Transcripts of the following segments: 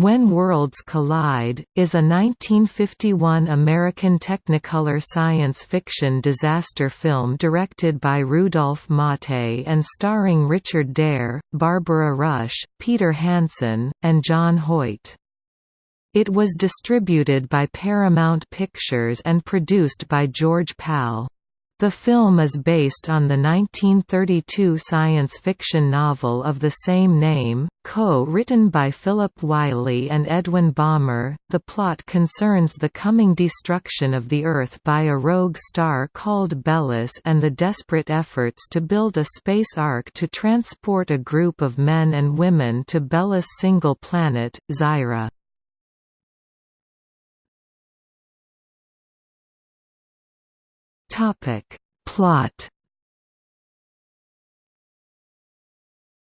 When Worlds Collide, is a 1951 American Technicolor science fiction disaster film directed by Rudolph Maté and starring Richard Derr, Barbara Rush, Peter Hansen, and John Hoyt. It was distributed by Paramount Pictures and produced by George Pal. The film is based on the 1932 science fiction novel of the same name, co-written by Philip Wylie and Edwin Balmer. The plot concerns the coming destruction of the Earth by a rogue star called Bellus and the desperate efforts to build a space ark to transport a group of men and women to Bellus' single planet, Zyra. Topic. Plot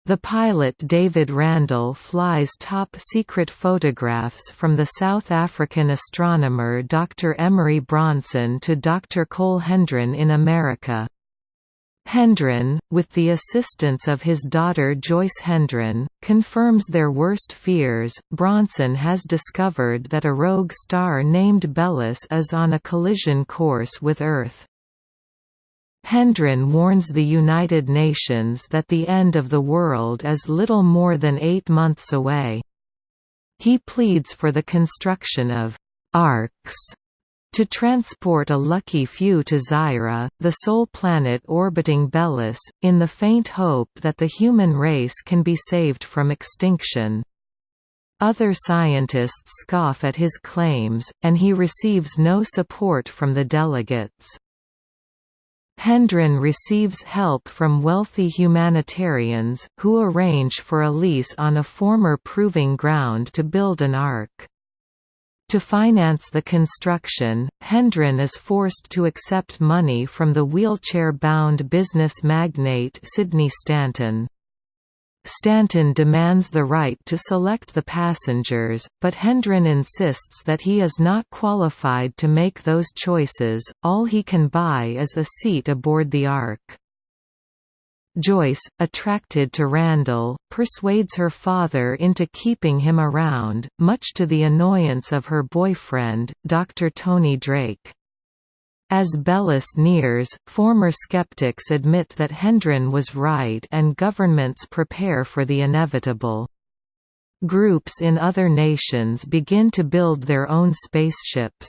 The pilot David Randall flies top-secret photographs from the South African astronomer Dr. Emery Bronson to Dr. Cole Hendron in America. Hendron, with the assistance of his daughter Joyce Hendron, confirms their worst fears. Bronson has discovered that a rogue star named Bellus is on a collision course with Earth. Hendron warns the United Nations that the end of the world is little more than eight months away. He pleads for the construction of «arks» to transport a lucky few to Zyra, the sole planet orbiting Bellus, in the faint hope that the human race can be saved from extinction. Other scientists scoff at his claims, and he receives no support from the delegates. Hendron receives help from wealthy humanitarians, who arrange for a lease on a former proving ground to build an ark. To finance the construction, Hendron is forced to accept money from the wheelchair-bound business magnate Sidney Stanton. Stanton demands the right to select the passengers, but Hendron insists that he is not qualified to make those choices, all he can buy is a seat aboard the Ark. Joyce, attracted to Randall, persuades her father into keeping him around, much to the annoyance of her boyfriend, Dr. Tony Drake. As Bellus nears, former skeptics admit that Hendron was right and governments prepare for the inevitable. Groups in other nations begin to build their own spaceships.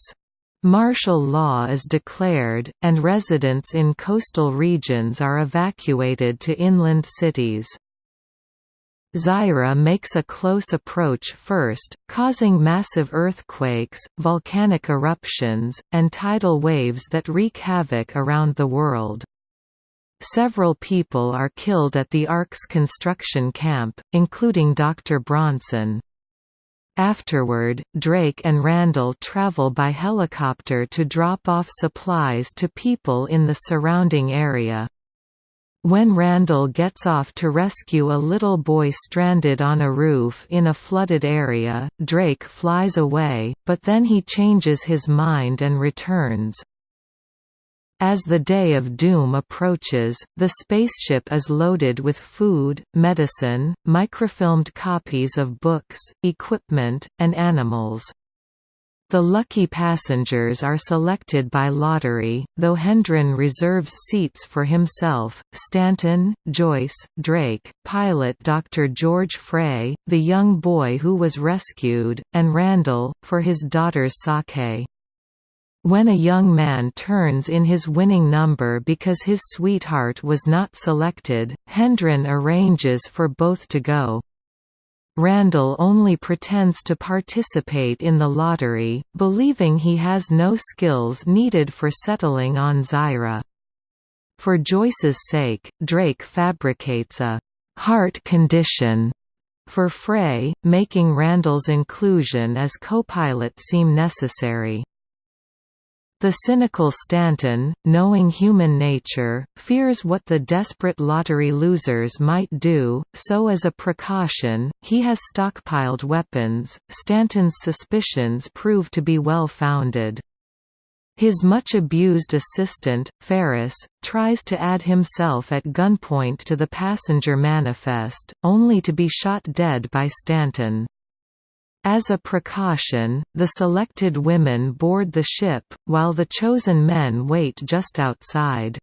Martial law is declared, and residents in coastal regions are evacuated to inland cities. Zyra makes a close approach first, causing massive earthquakes, volcanic eruptions, and tidal waves that wreak havoc around the world. Several people are killed at the Ark's construction camp, including Dr. Bronson. Afterward, Drake and Randall travel by helicopter to drop off supplies to people in the surrounding area. When Randall gets off to rescue a little boy stranded on a roof in a flooded area, Drake flies away, but then he changes his mind and returns. As the day of doom approaches, the spaceship is loaded with food, medicine, microfilmed copies of books, equipment, and animals. The lucky passengers are selected by lottery, though Hendron reserves seats for himself, Stanton, Joyce, Drake, pilot Dr. George Frey, the young boy who was rescued, and Randall, for his daughter's sake. When a young man turns in his winning number because his sweetheart was not selected, Hendron arranges for both to go. Randall only pretends to participate in the lottery, believing he has no skills needed for settling on Zyra. For Joyce's sake, Drake fabricates a «heart condition» for Frey, making Randall's inclusion as co-pilot seem necessary. The cynical Stanton, knowing human nature, fears what the desperate lottery losers might do, so as a precaution, he has stockpiled weapons. Stanton's suspicions prove to be well founded. His much abused assistant, Ferris, tries to add himself at gunpoint to the passenger manifest, only to be shot dead by Stanton. As a precaution, the selected women board the ship, while the chosen men wait just outside.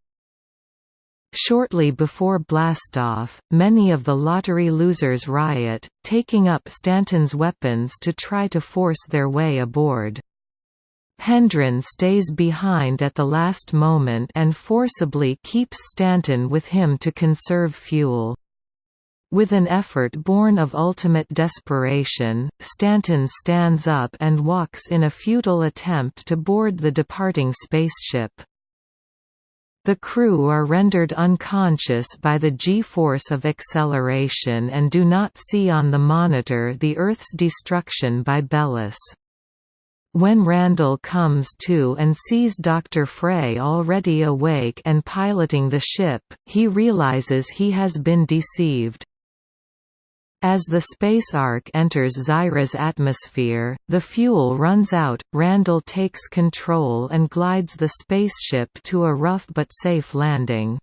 Shortly before blastoff, many of the lottery losers riot, taking up Stanton's weapons to try to force their way aboard. Hendron stays behind at the last moment and forcibly keeps Stanton with him to conserve fuel. With an effort born of ultimate desperation, Stanton stands up and walks in a futile attempt to board the departing spaceship. The crew are rendered unconscious by the g-force of acceleration and do not see on the monitor the Earth's destruction by Bellus. When Randall comes to and sees Dr. Frey already awake and piloting the ship, he realizes he has been deceived. As the space ark enters Zyra's atmosphere, the fuel runs out, Randall takes control and glides the spaceship to a rough but safe landing.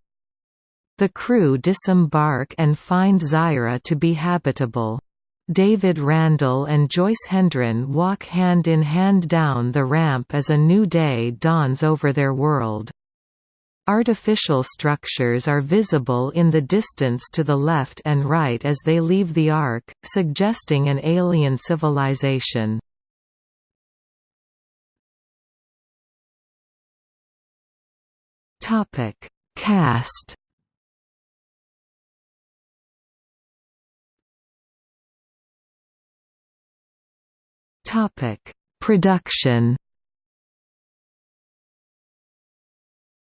The crew disembark and find Zyra to be habitable. David Randall and Joyce Hendron walk hand in hand down the ramp as a new day dawns over their world. Artificial structures are visible in the distance to the left and right as they leave the arc, suggesting an alien civilization. Topic: Cast. Topic: Production.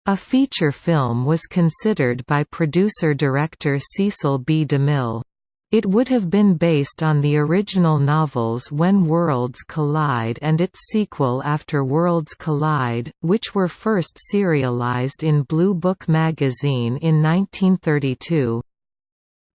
A feature film was considered by producer-director Cecil B. DeMille. It would have been based on the original novels When Worlds Collide and its sequel After Worlds Collide, which were first serialized in Blue Book magazine in 1932.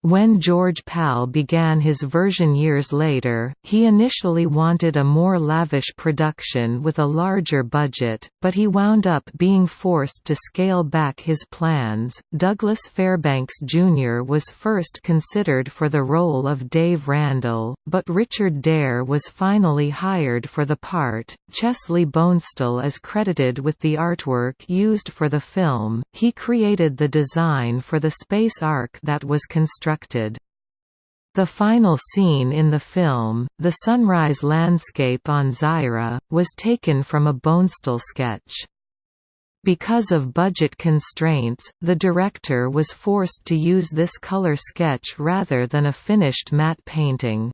When George Pal began his version years later, he initially wanted a more lavish production with a larger budget, but he wound up being forced to scale back his plans. Douglas Fairbanks Jr. was first considered for the role of Dave Randall, but Richard Derr was finally hired for the part. Chesley Bonestell is credited with the artwork used for the film, he created the design for the space ark that was constructed constructed. The final scene in the film, the sunrise landscape on Zyra, was taken from a Bonestell sketch. Because of budget constraints, the director was forced to use this color sketch rather than a finished matte painting.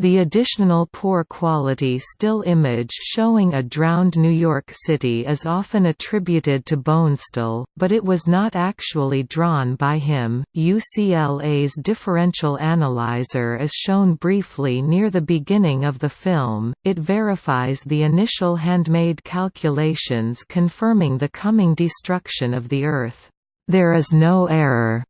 The additional poor quality still image showing a drowned New York City is often attributed to Bonestell, but it was not actually drawn by him. UCLA's differential analyzer is shown briefly near the beginning of the film. It verifies the initial handmade calculations confirming the coming destruction of the Earth. There is no error.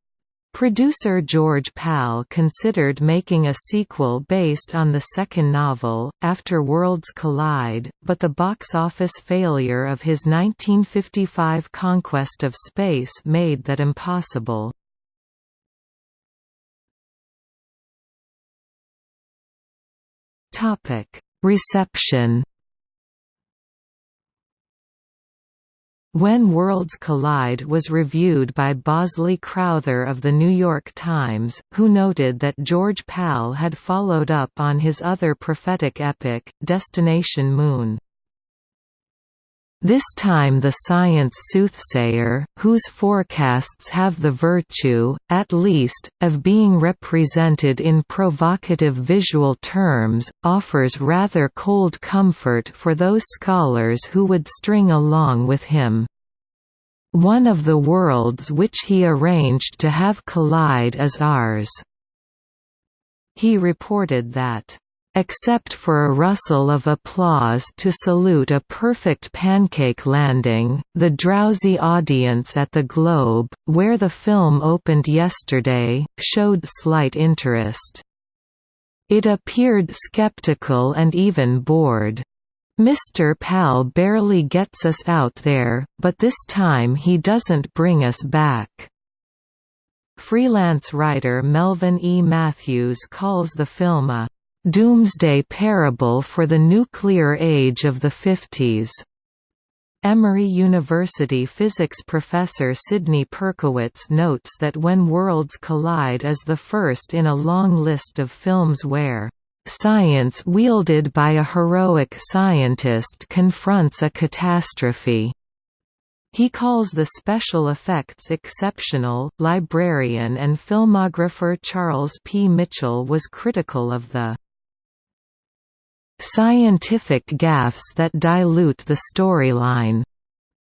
Producer George Pal considered making a sequel based on the second novel, After Worlds Collide, but the box office failure of his 1955 Conquest of Space made that impossible. Reception When Worlds Collide was reviewed by Bosley Crowther of The New York Times, who noted that George Pal had followed up on his other prophetic epic, Destination Moon. This time the science soothsayer, whose forecasts have the virtue, at least, of being represented in provocative visual terms, offers rather cold comfort for those scholars who would string along with him. One of the worlds which he arranged to have collide is ours. He reported that Except for a rustle of applause to salute a perfect pancake landing, the drowsy audience at the Globe, where the film opened yesterday, showed slight interest. It appeared skeptical and even bored. Mr. Pal barely gets us out there, but this time he doesn't bring us back. Freelance writer Melvin E. Matthews calls the film a "...doomsday parable for the nuclear age of the 50s." Emory University physics professor Sidney Perkowitz notes that When Worlds Collide is the first in a long list of films where Science wielded by a heroic scientist confronts a catastrophe. He calls the special effects exceptional. Librarian and filmographer Charles P. Mitchell was critical of the scientific gaffes that dilute the storyline,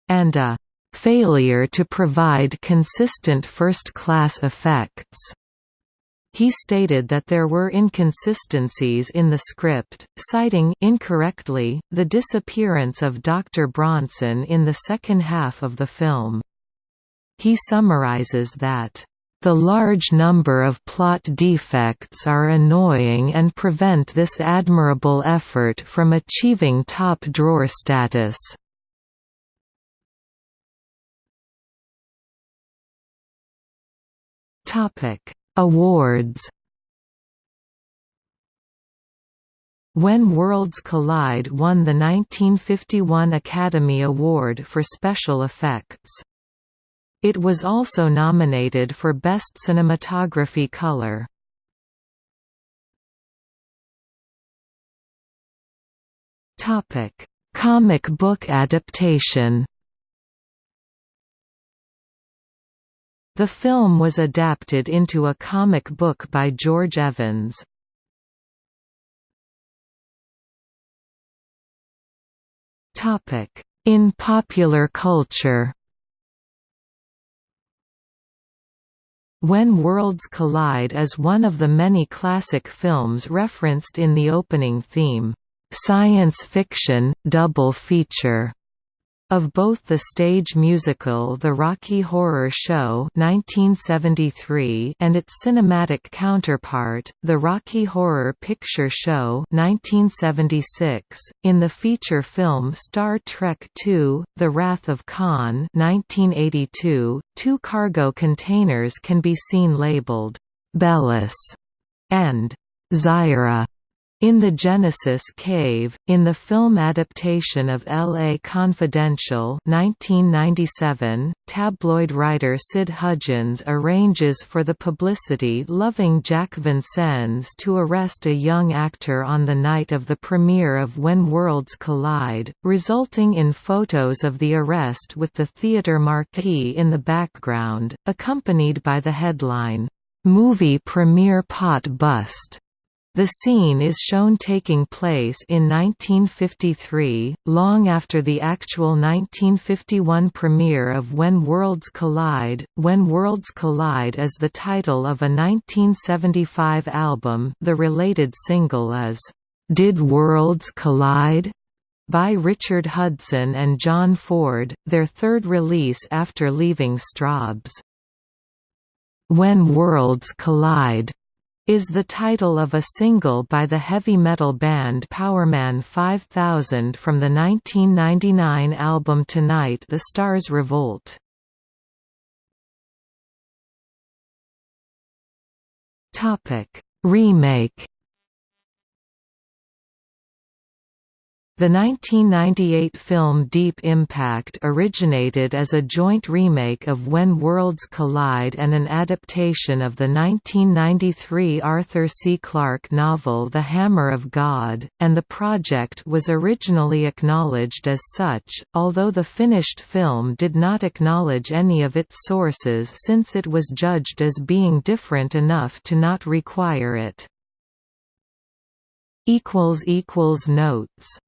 and a failure to provide consistent first-class effects. He stated that there were inconsistencies in the script, citing incorrectly, the disappearance of Dr. Bronson in the second half of the film. He summarizes that, "...the large number of plot defects are annoying and prevent this admirable effort from achieving top-drawer status." Topic Awards When Worlds Collide won the 1951 Academy Award for Special Effects. It was also nominated for Best Cinematography Color. Comic book adaptation The film was adapted into a comic book by George Evans. In popular culture When Worlds Collide is one of the many classic films referenced in the opening theme, "'Science Fiction, Double Feature' Of both the stage musical The Rocky Horror Show 1973 and its cinematic counterpart, The Rocky Horror Picture Show 1976, in the feature film Star Trek II, The Wrath of Khan 1982, two cargo containers can be seen labeled, "'Bellus' and "'Zyra' In the Genesis Cave, in the film adaptation of L.A. Confidential 1997, tabloid writer Sid Hudgens arranges for the publicity-loving Jack Vincennes to arrest a young actor on the night of the premiere of When Worlds Collide, resulting in photos of the arrest with the theater marquee in the background, accompanied by the headline, "'Movie Premiere Pot Bust' The scene is shown taking place in 1953, long after the actual 1951 premiere of When Worlds Collide. When Worlds Collide is the title of a 1975 album. The related single is Did Worlds Collide? by Richard Hudson and John Ford, their third release after leaving Strawbs. When Worlds Collide is the title of a single by the heavy metal band Powerman 5000 from the 1999 album Tonight the Stars Revolt. Remake The 1998 film Deep Impact originated as a joint remake of When Worlds Collide and an adaptation of the 1993 Arthur C. Clarke novel The Hammer of God, and the project was originally acknowledged as such, although the finished film did not acknowledge any of its sources since it was judged as being different enough to not require it. Notes